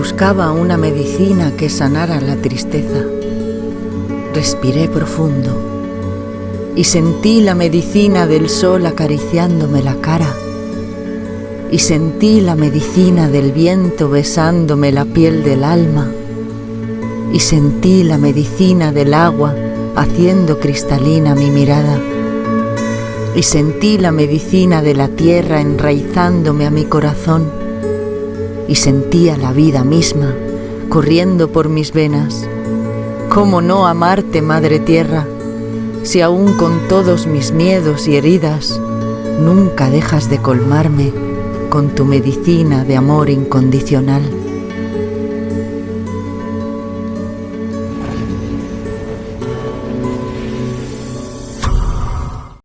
Buscaba una medicina que sanara la tristeza. Respiré profundo y sentí la medicina del sol acariciándome la cara. Y sentí la medicina del viento besándome la piel del alma. Y sentí la medicina del agua haciendo cristalina mi mirada. Y sentí la medicina de la tierra enraizándome a mi corazón y sentía la vida misma corriendo por mis venas. ¿Cómo no amarte, Madre Tierra, si aún con todos mis miedos y heridas nunca dejas de colmarme con tu medicina de amor incondicional?